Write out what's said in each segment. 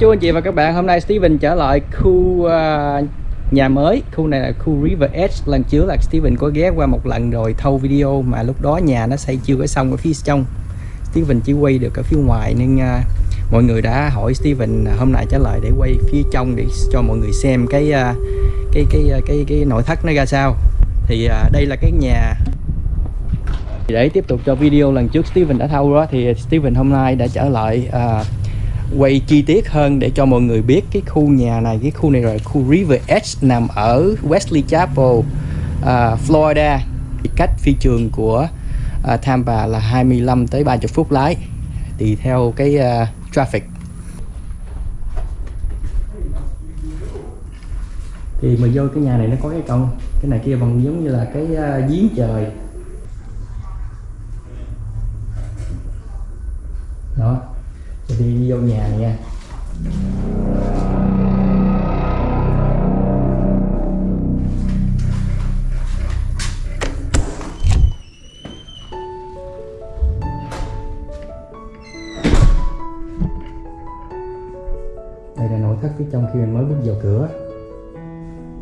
chú anh chị và các bạn. Hôm nay Steven trở lại khu uh, nhà mới. Khu này là khu River Edge. Lần trước là Steven có ghé qua một lần rồi thâu video mà lúc đó nhà nó xây chưa có xong ở phía trong. Steven chỉ quay được ở phía ngoài nên uh, mọi người đã hỏi Steven hôm nay trả lời để quay phía trong để cho mọi người xem cái uh, cái cái cái cái, cái nội thất nó ra sao. Thì uh, đây là cái nhà. Để tiếp tục cho video lần trước Steven đã thâu đó thì Steven hôm nay đã trở lại uh, quay chi tiết hơn để cho mọi người biết cái khu nhà này cái khu này rồi. Khu River Edge nằm ở Wesley Chapel uh, Florida. Cách phi trường của uh, Tampa là 25 tới 30 phút lái. Tùy theo cái uh, traffic. Thì mà vô cái nhà này nó có cái con cái này kia bằng giống như là cái uh, giếng trời. Đó đi vô nhà nha. Đây là nội thất phía trong khi mình mới bước vào cửa.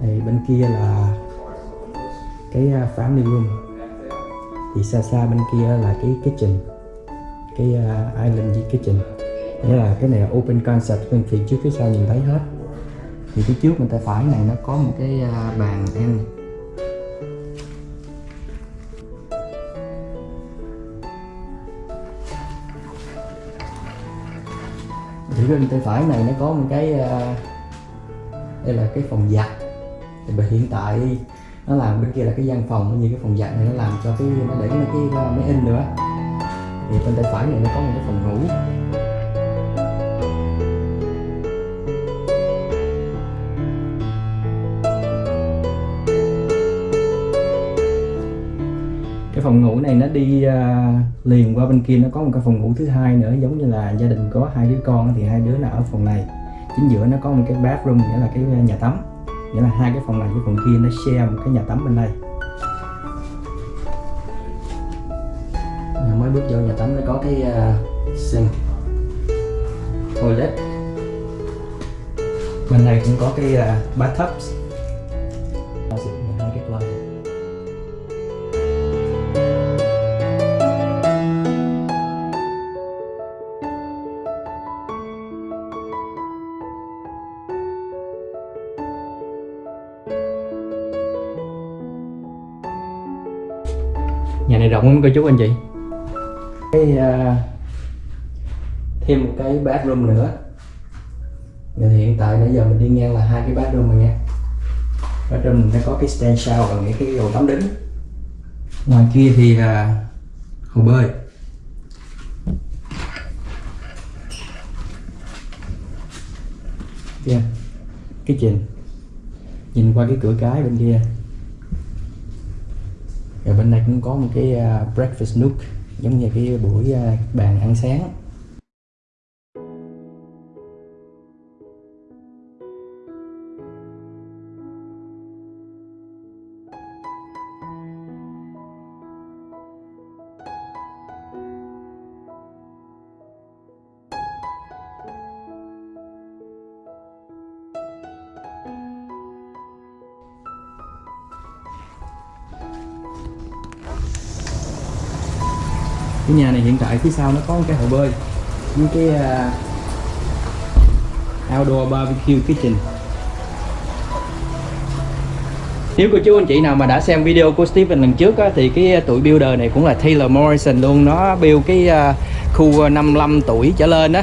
Đây bên kia là cái à, family room. Thì xa xa bên kia là cái kitchen cái uh, island kitchen nghĩa là cái này là open concept, bên phía trước, phía sau nhìn thấy hết. Thì phía trước bên tay phải này nó có một cái à, bàn ăn. Thì bên tay phải này nó có một cái à, đây là cái phòng giặt. Thì hiện tại nó làm bên kia là cái gian phòng, như cái phòng giặt này nó làm cho cái, nó để cái à, máy in nữa. Thì bên tay phải này nó có một cái phòng ngủ. Phòng ngủ này nó đi uh, liền qua bên kia nó có một cái phòng ngủ thứ hai nữa giống như là gia đình có hai đứa con thì hai đứa nào ở phòng này. Chính giữa nó có một cái bathroom nghĩa là cái nhà tắm. Nghĩa là hai cái phòng này với phòng kia nó share một cái nhà tắm bên đây. Mới bước vô nhà tắm nó có cái uh, sink toilet. Bên này cũng có cái uh, bathtub. Này rộng không cô chú anh chị. Cái uh, thêm một cái bathroom nữa. Và hiện tại nãy giờ mình đi ngang là hai cái bathroom rồi nha. Bathroom nó có cái stand shower nghĩa cái hồ tắm đứng ngoài kia thì uh, hồ bơi. Kia cái trình nhìn qua cái cửa cái bên kia bên này cũng có một cái à, breakfast nook, giống như cái buổi à, bàn ăn sáng. Này hiện tại phía sau nó có một cái hồ bơi với cái uh, outdoor barbecue kitchen. Nếu cô chú anh chị nào mà đã xem video của Steven lần trước á, thì cái tuổi builder này cũng là Taylor Morrison luôn. Nó build cái uh, khu 55 tuổi trở lên á.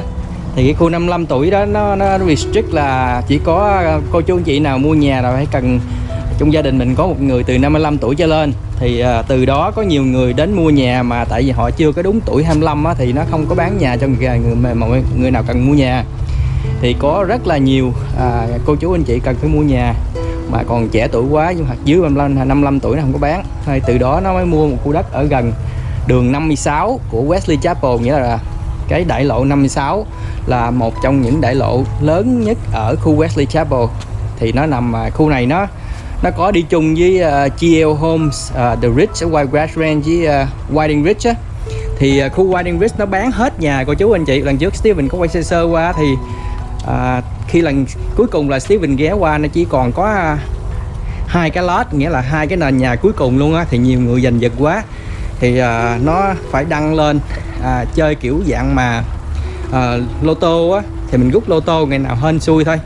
Thì cái khu 55 tuổi đó nó, nó restrict là chỉ có à, cô chú anh chị nào mua nhà rồi phải cần trong gia đình mình có một người từ 55 tuổi trở lên. Thì à, từ đó có nhiều người đến mua nhà mà tại vì họ chưa có đúng tuổi 25 á, thì nó không có bán nhà cho người, người, người, người nào cần mua nhà. Thì có rất là nhiều à, cô chú anh chị cần phải mua nhà. Mà còn trẻ tuổi quá nhưng hoặc dưới 55, 55 tuổi nó không có bán. Thì từ đó nó mới mua một khu đất ở gần đường 56 của Wesley Chapel nghĩa là cái đại lộ 56 là một trong những đại lộ lớn nhất ở khu Wesley Chapel. Thì nó nằm à, khu này nó nó có đi chung với ờ, uh, GL Homes uh, ờ, The Ridge ở Whitegrass Range với uh, Whiting Ridge á. Thì uh, khu Whiting Ridge nó bán hết nhà cô chú anh chị. Lần trước Steven có quay sơ sơ qua thì uh, khi lần cuối cùng là Steven ghé qua nó chỉ còn có à, hai cái lot nghĩa là hai cái nền nhà cuối cùng luôn á thì nhiều người giành giật quá. Thì uh, nó phải đăng lên uh, chơi kiểu dạng mà uh, lô tô á. Thì mình rút lô tô ngày nào hên xui thôi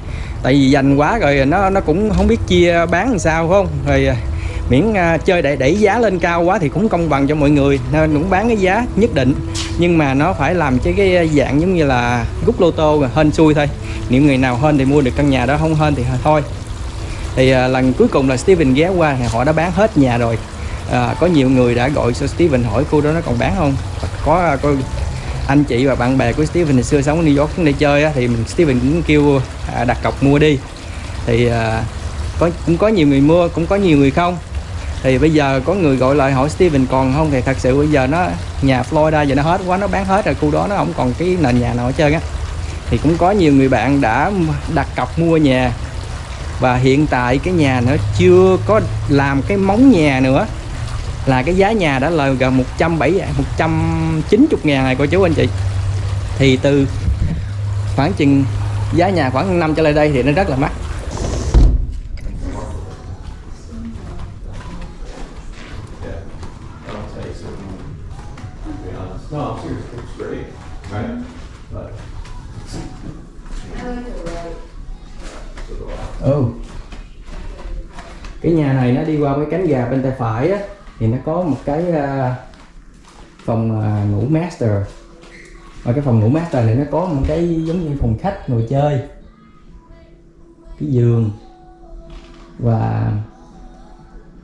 tại vì dành quá rồi nó nó cũng không biết chia bán làm sao phải không? Rồi à, miễn à, chơi để đẩy giá lên cao quá thì cũng công bằng cho mọi người nên cũng bán cái giá nhất định. Nhưng mà nó phải làm cho cái à, dạng giống như là rút lô tô rồi hên xui thôi. Nếu người nào hên thì mua được căn nhà đó không hên thì thôi. Thì à, lần cuối cùng là Steven ghé qua thì họ đã bán hết nhà rồi. À, có nhiều người đã gọi cho Steven hỏi khu đó nó còn bán không? Có, có anh chị và bạn bè của Steven ngày xưa sống ở New York đi chơi á, thì mình Steven cũng kêu à, đặt cọc mua đi. Thì à, có cũng có nhiều người mua cũng có nhiều người không. Thì bây giờ có người gọi lại hỏi Steven còn không thì thật sự bây giờ nó nhà Florida giờ nó hết quá nó bán hết rồi khu đó nó không còn cái nền nhà nào hết trơn á. Thì cũng có nhiều người bạn đã đặt cọc mua nhà và hiện tại cái nhà nó chưa có làm cái móng nhà nữa là cái giá nhà đã là gần 170 190 ngàn này cô chú anh chị. Thì từ khoảng chừng giá nhà khoảng năm trở lại đây thì nó rất là mắc. Ừ cái nhà này nó đi qua cái cánh gà bên tay phải á thì nó có một cái ờ, phòng ờ, ngủ master. Và cái phòng ngủ master này nó có một cái giống như phòng khách ngồi chơi cái giường và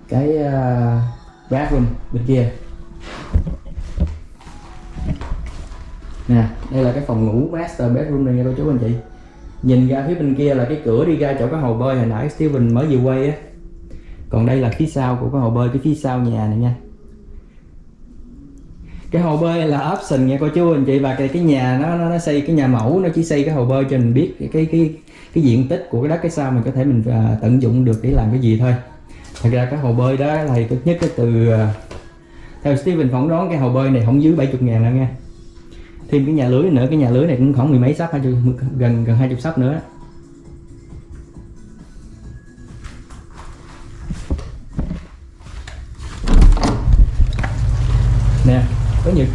cái uh, bathroom bên kia. Nè đây là cái phòng ngủ master bedroom này nha cô chú anh chị. Nhìn ra phía bên kia là cái cửa đi ra chỗ cái hồ bơi hồi nãy Steven mới vừa quay á còn đây là phía sau của cái hồ bơi cái phía sau nhà này nha. Cái hồ bơi là option nha cô chú anh chị. Và cái cái nhà nó nó, nó xây cái nhà mẫu nó chỉ xây cái hồ bơi cho mình biết cái cái cái, cái diện tích của cái đất cái sao mình có thể mình à, tận dụng được để làm cái gì thôi. Thật ra cái hồ bơi đó là tốt nhất cái từ à, theo Steven phỏng đoán cái hồ bơi này không dưới 70 ngàn đâu nha. Thêm cái nhà lưới nữa cái nhà lưới này cũng khoảng mười mấy sắp hai gần gần hai chục sắp nữa.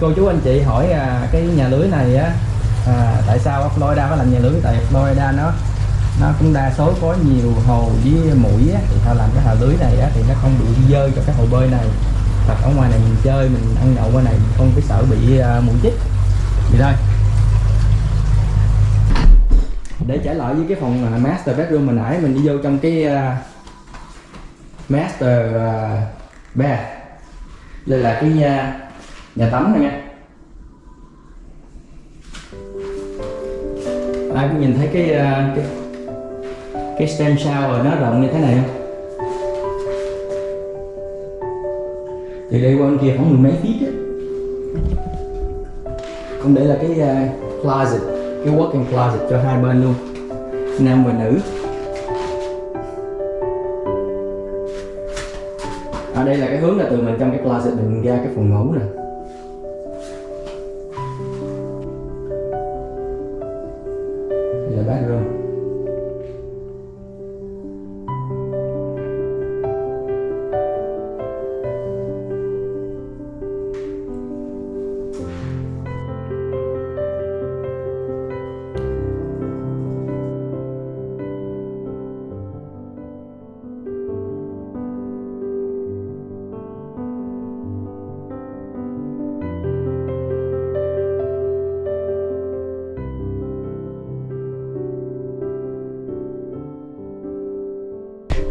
Cô chú anh chị hỏi à, cái nhà lưới này á à, tại sao Florida có làm nhà lưới? Tại Florida nó nó cũng đa số có nhiều hồ với mũi á, thì họ làm cái hồ lưới này á, thì nó không bị dơ cho cái hồ bơi này. Hoặc ở ngoài này mình chơi mình ăn nhậu qua này mình không phải sợ bị uh, mũi chích. Vậy thôi để trở lại với cái phòng uh, master bedroom hồi nãy mình đi vô trong cái uh, master uh, bed. Đây là cái nhà, nhà tắm này nha. Ai cũng nhìn thấy cái ờ, cái cái cái sao shower nó rộng như thế này không? Từ đây qua bên kia khoảng mười mấy feet á. Còn đây là cái uh, closet cái walk-in closet cho hai bên luôn. Nam và nữ. Ở à, đây là cái hướng là từ mình trong cái closet mình ra cái phòng ngủ nè.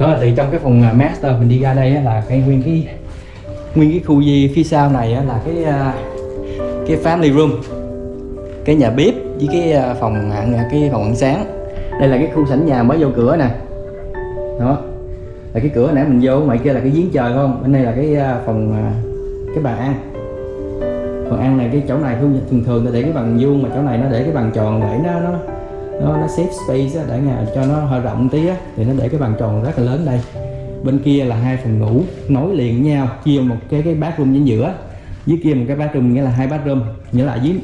Đó thì trong cái phòng à, master mình đi ra đây là cái nguyên cái nguyên cái khu gì phía sau này là cái à, cái family room, cái nhà bếp với cái à, phòng ăn cái phòng ăn sáng. Đây là cái khu sảnh nhà mới vô cửa nè. Đó, là cái cửa nãy mình vô, ngoài kia là cái giếng trời không? Bên đây là cái phòng cái bàn ăn. Phòng ăn này cái chỗ này, thường thường để cái bằng vuông mà chỗ này nó để cái bằng tròn để nó nó nó nó save space á, để nhà cho nó hơi rộng tí á, thì nó để cái bàn tròn rất là lớn đây. Bên kia là hai phòng ngủ nối liền với nhau chia một cái cái bathroom chính giữa. Dưới kia một cái bathroom nghĩa là hai bathroom. Nghĩa là dưới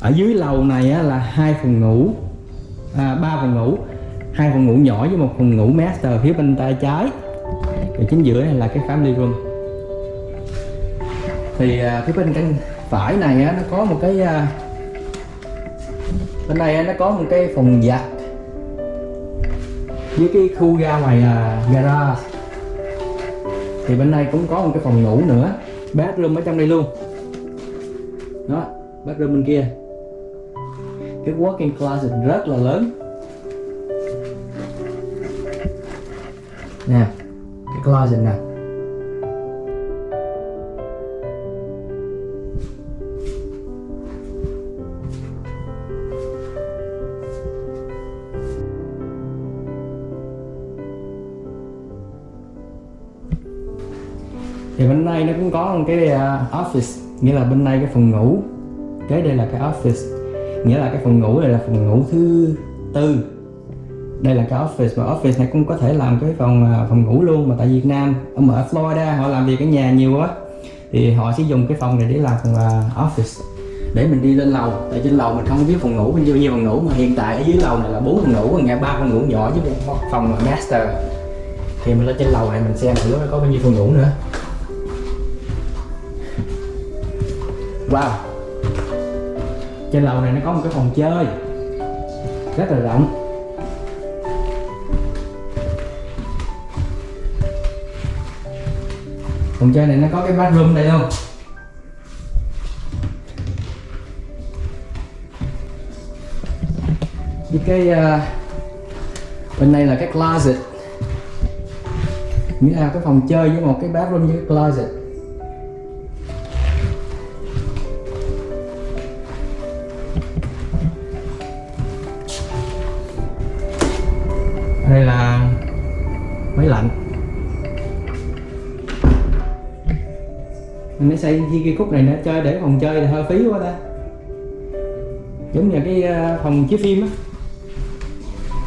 ở dưới lầu này á, là hai phòng ngủ à, ba phòng ngủ. Hai phòng ngủ nhỏ với một phòng ngủ master phía bên tay trái. Thì chính giữa là cái family room. Thì à, phía bên cạnh phải này á, nó có một cái à, bên này nó có một cái phòng giặt với cái khu ra ngoài à, garage. Thì bên này cũng có một cái phòng ngủ nữa. Bathroom ở trong đây luôn. Đó bathroom bên kia. Cái walk-in closet rất là lớn. Nè cái closet nè. Thì bên đây nó cũng có một cái à, office, nghĩa là bên đây cái phòng ngủ. Kế đây là cái office, nghĩa là cái phòng ngủ này là phòng ngủ thứ tư. Đây là cái office mà office này cũng có thể làm cái phòng à, phòng ngủ luôn, mà tại Việt Nam, ở ở Florida, họ làm việc ở nhà nhiều quá. Thì họ sẽ dùng cái phòng này để làm phòng office. Để mình đi lên lầu, tại trên lầu mình không biết phòng ngủ bao nhiêu nhiêu phòng ngủ, mà hiện tại ở dưới lầu này là bốn phòng ngủ nghe ba phòng ngủ nhỏ với một phòng master. Thì mình lên trên lầu này mình xem thử có bao nhiêu phòng ngủ nữa. Wow. Trên lầu này nó có một cái phòng chơi. Rất là rộng. Phòng chơi này nó có cái bathroom đây luôn Với cái uh, Bên này là cái closet. Nghĩa là cái phòng chơi với một cái bathroom với cái closet. Xây chi cái khúc này nữa chơi để phòng chơi là hơi phí quá ta. Giống như cái ờ, phòng chiếu phim á.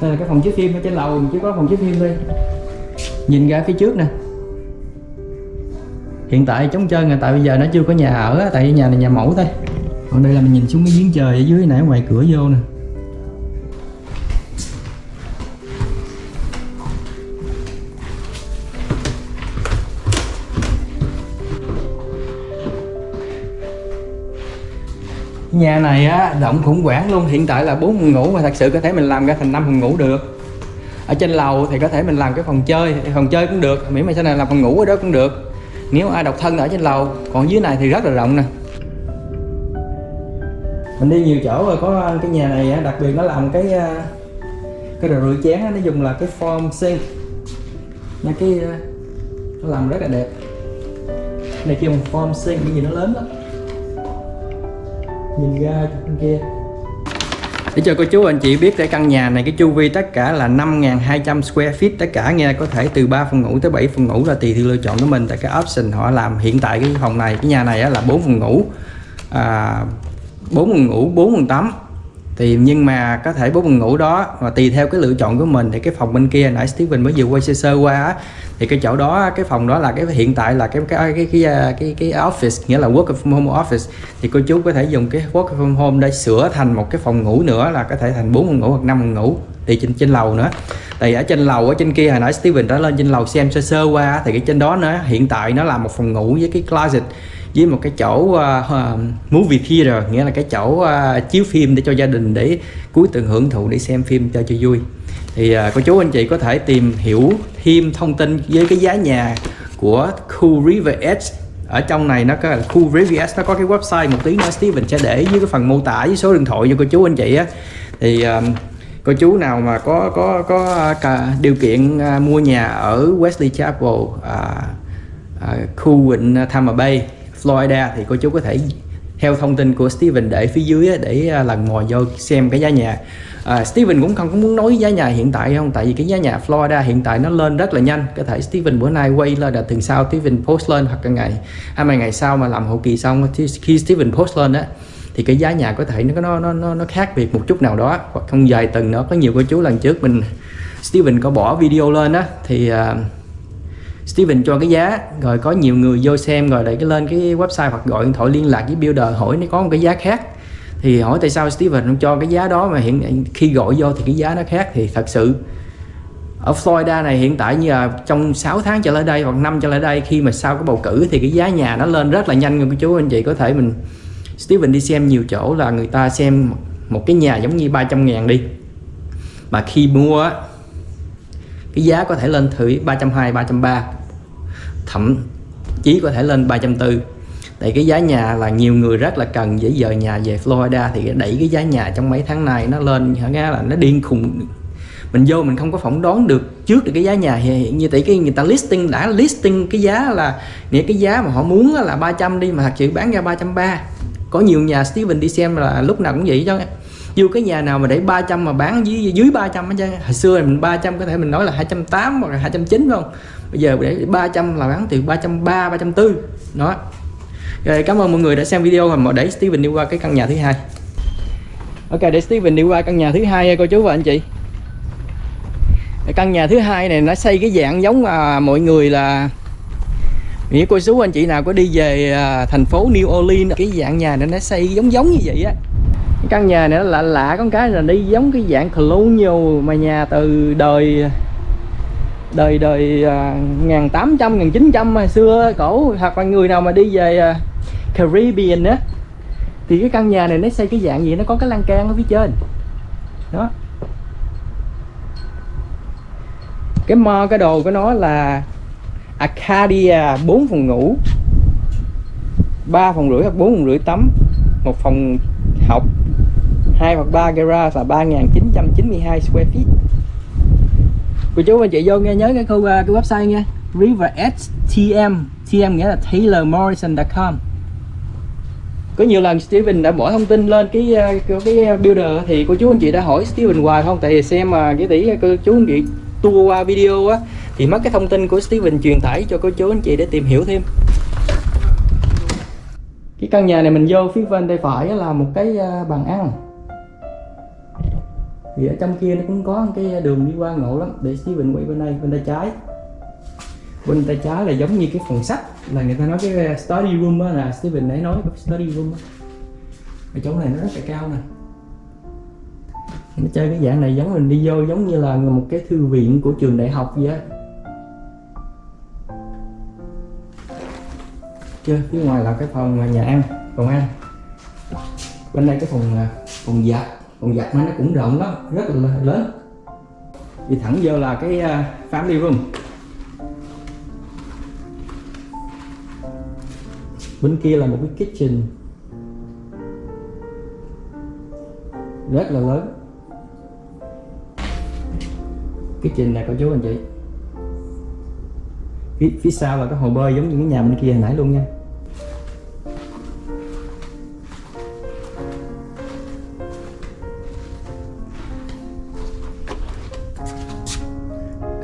Đây là cái phòng chiếu phim ở trên lầu chỉ có phòng chiếu phim thôi. Nhìn ra phía trước nè. Hiện tại chống trơn là tại bây giờ nó chưa có nhà ở tại nhà này nhà mẫu thôi. Còn đây là mình nhìn xuống cái giếng trời ở dưới nãy ngoài cửa vô nè. Nhà này á, động khủng hoảng luôn. Hiện tại là bốn phòng ngủ mà thật sự có thể mình làm ra thành năm phòng ngủ được. Ở trên lầu thì có thể mình làm cái phòng chơi phòng chơi cũng được. Miễn mà sau này làm phòng ngủ ở đó cũng được. Nếu ai độc thân ở trên lầu, còn dưới này thì rất là rộng nè. Mình đi nhiều chỗ rồi, có cái nhà này đặc biệt nó làm cái ờ, cái đồ rửa chén nó dùng là cái form sink. Nha, cái ờ, nó làm rất là đẹp. Này kêu một form sink, cái gì nó lớn lắm nhìn ra bên kia. Để cho cô chú anh chị biết cái căn nhà này cái chu vi tất cả là 5.200 square feet. Tất cả nghe có thể từ 3 phòng ngủ tới 7 phòng ngủ là tùy theo lựa chọn của mình. Tại cái option họ làm hiện tại cái phòng này cái nhà này là 4 phòng ngủ. À, 4 phòng ngủ 4 phòng tắm. Thì nhưng mà có thể bốn phòng ngủ đó và tùy theo cái lựa chọn của mình. Thì cái phòng bên kia nãy Steven mới vừa quay sơ sơ qua á, thì cái chỗ đó cái phòng đó là cái hiện tại là cái cái cái cái cái, cái office nghĩa là work from home office. Thì cô chú có thể dùng cái work from home để sửa thành một cái phòng ngủ nữa là có thể thành bốn phòng ngủ hoặc năm phòng ngủ thì trên trên lầu nữa. Thì ở trên lầu ở trên kia hồi nãy Steven đã lên trên lầu xem sơ sơ qua thì cái trên đó nữa hiện tại nó là một phòng ngủ với cái closet với một cái chỗ uh, movie theater nghĩa là cái chỗ uh, chiếu phim để cho gia đình để cuối tuần hưởng thụ để xem phim cho cho vui. Thì uh, cô chú anh chị có thể tìm hiểu thêm thông tin với cái giá nhà của khu River Edge ở trong này nó có khu River Edge nó có cái website một tí nữa Steven sẽ để dưới cái phần mô tả với số điện thoại cho cô chú anh chị á. Thì um, cô chú nào mà có có có cả điều kiện uh, mua nhà ở Wesley Chapel uh, uh, khu vịnh Tampa Bay Florida thì cô chú có thể theo thông tin của Steven để phía dưới để à, lần mò vô xem cái giá nhà. À, Steven cũng không có muốn nói giá nhà hiện tại không tại vì cái giá nhà Florida hiện tại nó lên rất là nhanh. Có thể Steven bữa nay quay lên là tuần sau Steven post lên hoặc là ngày à, hai mươi ngày sau mà làm hậu kỳ xong khi Steven post lên á thì cái giá nhà có thể nó nó nó nó khác biệt một chút nào đó. Hoặc không dài tuần nữa. Có nhiều cô chú lần trước mình Steven có bỏ video lên á thì uh, Steven cho cái giá, rồi có nhiều người vô xem, rồi lại cái lên cái website hoặc gọi điện thoại liên lạc với builder hỏi nó có một cái giá khác. Thì hỏi tại sao Steven không cho cái giá đó mà hiện khi gọi vô thì cái giá nó khác thì thật sự, ở Florida này hiện tại như là trong 6 tháng trở lại đây hoặc năm trở lại đây khi mà sau cái bầu cử thì cái giá nhà nó lên rất là nhanh cô chú, anh chị có thể mình, Steven đi xem nhiều chỗ là người ta xem một cái nhà giống như 300 ngàn đi. Mà khi mua cái giá có thể lên thử 320 330 thậm chí có thể lên 340 tại cái giá nhà là nhiều người rất là cần dễ dời nhà về Florida thì đẩy cái giá nhà trong mấy tháng này nó lên nghe là nó điên khùng. Mình vô mình không có phỏng đoán được trước được cái giá nhà hiện như tại cái người ta listing, đã listing cái giá là, nghĩa cái giá mà họ muốn là 300 đi mà thật sự bán ra 330 có nhiều nhà Steven đi xem là lúc nào cũng vậy chứ dù cái nhà nào mà để 300 mà bán dưới dưới 300 hết chứ hồi xưa mình 300 có thể mình nói là 280 hoặc là 290 không? Bây giờ để 300 là bán từ 330 340 đó. Rồi, cảm ơn mọi người đã xem video và để Steven đi qua cái căn nhà thứ hai. Ok, để Steven đi qua căn nhà thứ hai cô chú và anh chị. Căn nhà thứ hai này nó xây cái dạng giống mà mọi người là nghĩa cô chú anh chị nào có đi về à, thành phố New Orleans, cái dạng nhà này nó xây giống giống như vậy á căn nhà này nó lạ lạ con cái là đi giống cái dạng colonial mà nhà từ đời đời đời à, ngàn tám trăm, ngàn chín trăm xưa cổ. Hoặc là người nào mà đi về à, Caribbean á, thì cái căn nhà này nó xây cái dạng gì? Nó có cái lan can ở phía trên. Đó. Cái mo, cái đồ của nó là Acadia 4 phòng ngủ 3 phòng rưỡi hoặc 4 phòng rưỡi tắm, một phòng học 2 hoặc 3 garage là 3.992 square feet. Cô chú anh chị vô nghe nhớ cái khu à, cái website nha. River TM TM nghĩa là TaylorMorrison.com có nhiều lần Steven đã bỏ thông tin lên cái à, cái builder thì cô chú anh chị đã hỏi Steven hoài không? Tại vì xem mà cái tỷ cô chú anh chị tua qua video á, thì mất cái thông tin của Steven truyền tải cho cô chú anh chị để tìm hiểu thêm. Cái căn nhà này mình vô phía bên tay phải là một cái à, bàn ăn thì ở trong kia nó cũng có cái đường đi qua ngộ lắm, để Steven quay bên đây, bên tay trái. Bên tay trái là giống như cái phòng sách, là người ta nói cái à, study room đó là Steven nãy nói cái study room á. Ở chỗ này nó rất là cao nè. Nó chơi cái dạng này giống mình đi vô, giống như là một cái thư viện của trường đại học vậy á. Chưa, phía ngoài là cái phòng à, nhà ăn, phòng ăn. Bên đây cái phòng à, phòng giặt còn giặt nó cũng rộng lắm rất là lớn. Đi thẳng vô là cái à, family room bên kia là một cái kitchen. Rất là lớn. Kitchen này cô chú anh chị. Phía, phía sau là cái hồ bơi giống như cái nhà bên kia hồi nãy luôn nha.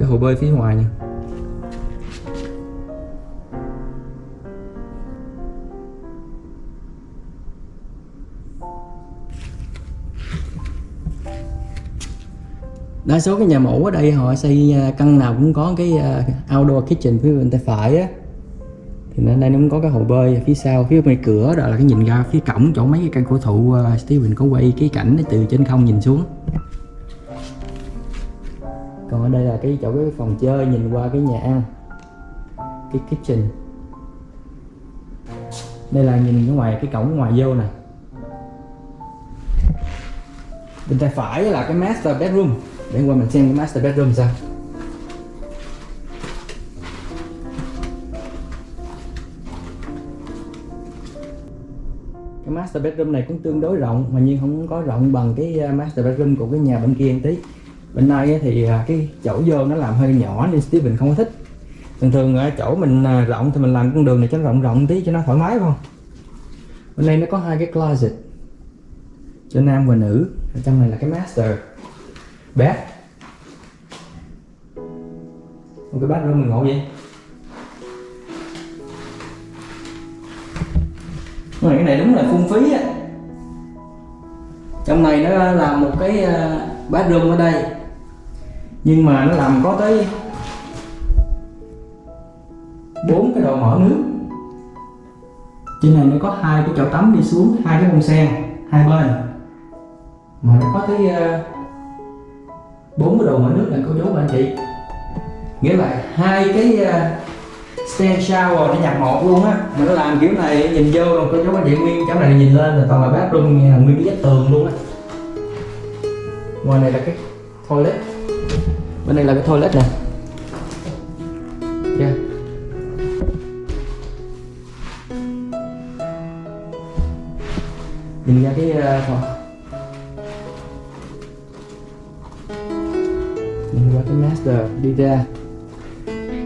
Hồ bơi phía ngoài nha đa số cái nhà mẫu ở đây họ xây à, căn nào cũng có cái à, outdoor kitchen phía bên tay phải á. Thì nên đây nó cũng có cái hồ bơi phía sau, phía bên cửa, đó là cái nhìn ra phía cổng, chỗ mấy cái căn cổ thụ à, Steven có quay cái cảnh từ trên không nhìn xuống còn ở đây là cái chỗ cái phòng chơi, nhìn qua cái nhà ăn, cái kitchen. Đây là nhìn ở ngoài, cái cổng ngoài vô nè. Bên tay phải là cái master bedroom. Để qua mình xem cái master bedroom sao. Cái master bedroom này cũng tương đối rộng, mà nhưng không có rộng bằng cái à, master bedroom của cái nhà bên kia một tí bên này thì à, cái chỗ vô nó làm hơi nhỏ nên Steven không có thích. Thường thường ở chỗ mình à, rộng thì mình làm con đường này cho nó rộng rộng tí cho nó thoải mái không? Bên đây nó có hai cái closet, cho nam và nữ. Ở trong này là cái master bed. Một cái bathroom mình ngộ vậy. Mà cái này đúng là phung phí á. Trong này nó làm một cái à, bathroom ở đây nhưng mà nó làm có tới bốn cái đầu mở nước. Trên này nó có hai cái chậu tắm đi xuống hai cái bông sen hai bên. Mà nó có tới ờ, bốn cái đầu mở nước này cô chú anh chị. Nghĩa là hai cái ờ, stand shower nó nhập một luôn á. Mà nó làm kiểu này nhìn vô rồi cô chú anh chị nguyên chỗ này nhìn lên là toàn là bathroom nghe là nguyên cái vách tường luôn á. Ngoài này là cái toilet bên đây là cái toilet nè yeah. Dạ. nhìn ra cái ờ, uh, phòng nhìn qua cái master đi ra.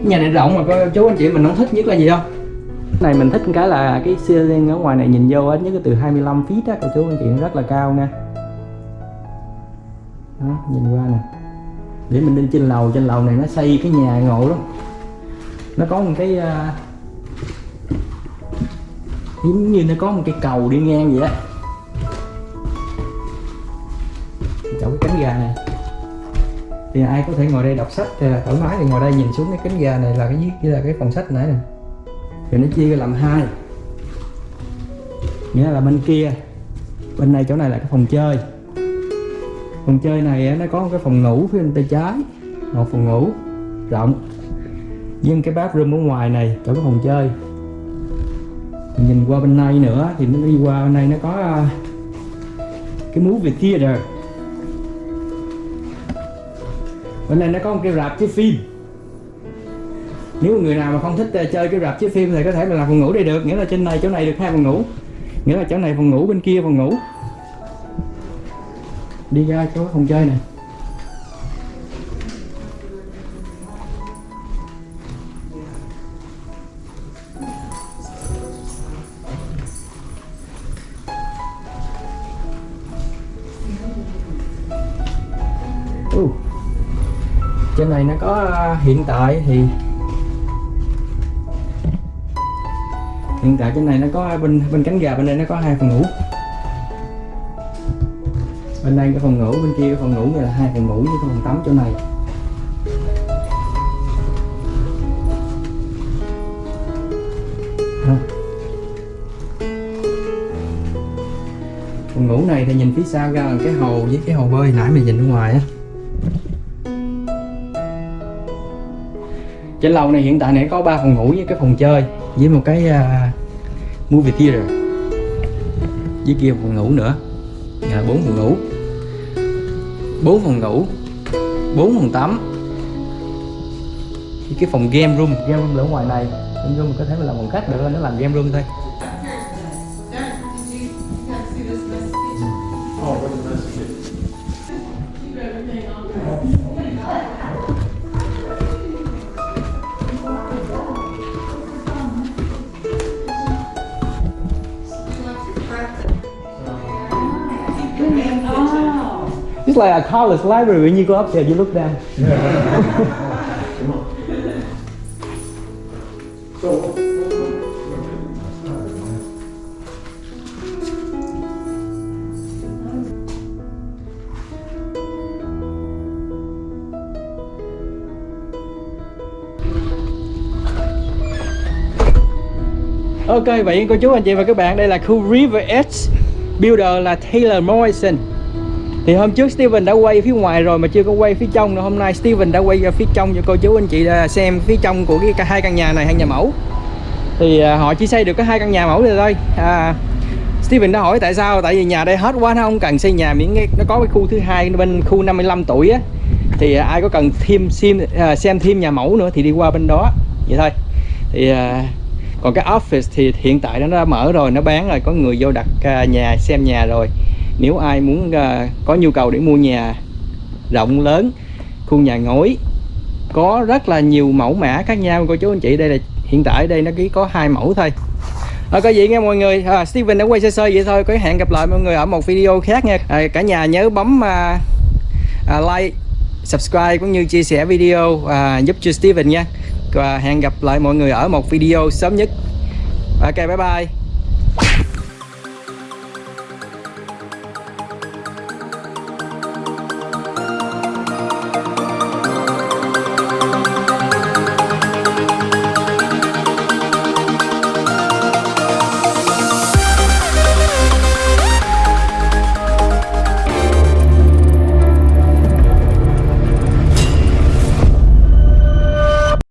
Nhà này rộng mà cô chú anh chị mình không thích nhất là gì không? Cái này mình thích cái là cái ceiling ở ngoài này nhìn vô ít nhất là từ 25 feet á cô chú anh chị nó rất là cao nha. Đó nhìn qua nè để mình lên trên lầu trên lầu này nó xây cái nhà ngộ lắm. Nó có một cái uh, giống như nó có một cái cầu đi ngang vậy á chỗ cái cánh gà này. Thì ai có thể ngồi đây đọc sách thì thoải mái thì ngồi đây nhìn xuống cái cánh gà này là cái dưới là cái phòng sách nãy nè. Thì nó chia làm hai. Nghĩa là bên kia bên này chỗ này là cái phòng chơi phòng chơi này nó có một cái phòng ngủ phía bên tay trái. Một phòng ngủ rộng. Với cái bathroom ở ngoài này chỗ cái phòng chơi. Nhìn qua bên này nữa thì nó đi qua bên này nó có à, cái movie theater. Bên này nó có một cái rạp chiếu phim. Nếu người nào mà không thích à, chơi cái rạp chiếu phim thì có thể là làm phòng ngủ đây được. Nghĩa là trên này chỗ này được hai phòng ngủ. Nghĩa là chỗ này phòng ngủ bên kia phòng ngủ đi ra chỗ phòng chơi này uh. trên này nó có à, hiện tại thì hiện tại trên này nó có à, bên bên cánh gà bên đây nó có hai phòng ngủ bên đây cái phòng ngủ bên kia cái phòng ngủ như là hai phòng ngủ với phòng tắm chỗ này. Ha. phòng ngủ này thì nhìn phía sau ra là cái hồ với cái hồ bơi nãy mình nhìn ở ngoài á. Trên lầu này hiện tại này có ba phòng ngủ với cái phòng chơi với một cái uh, movie theater. Với kia phòng ngủ nữa. Là bốn phòng ngủ bốn phòng ngủ, bốn phòng tắm. Thì cái phòng game room game room là ở ngoài này, game room có thể là phòng khách được nó làm game room thôi. College library when you go up there you look down. So, Ok vậy cô chú anh chị và các bạn đây là khu River Edge Builder là Taylor Morrison. Thì hôm trước Steven đã quay phía ngoài rồi mà chưa có quay phía trong nữa. Hôm nay Steven đã quay ra phía trong cho cô chú anh chị xem phía trong của cái hai căn nhà này hai nhà mẫu. Thì à, họ chỉ xây được có hai căn nhà mẫu này thôi. À, Steven đã hỏi tại sao? Tại vì nhà đây hết quá nó không cần xây nhà miễn nó có cái khu thứ hai bên khu 55 tuổi á. Thì à, ai có cần thêm xem, à, xem thêm nhà mẫu nữa thì đi qua bên đó. Vậy thôi. Thì còn cái office thì hiện tại nó đã mở rồi nó bán rồi. Có người vô đặt nhà xem nhà rồi nếu ai muốn uh, có nhu cầu để mua nhà rộng lớn khu nhà ngói có rất là nhiều mẫu mã khác nhau. Cô chú anh chị đây là hiện tại đây nó chỉ có hai mẫu thôi. À, có gì nghe mọi người? À, Steven đã quay sơ sơ vậy thôi. Có hẹn gặp lại mọi người ở một video khác nha. À, cả nhà nhớ bấm à, à, like subscribe cũng như chia sẻ video à, giúp cho Steven nha. Và hẹn gặp lại mọi người ở một video sớm nhất. Ok bye bye.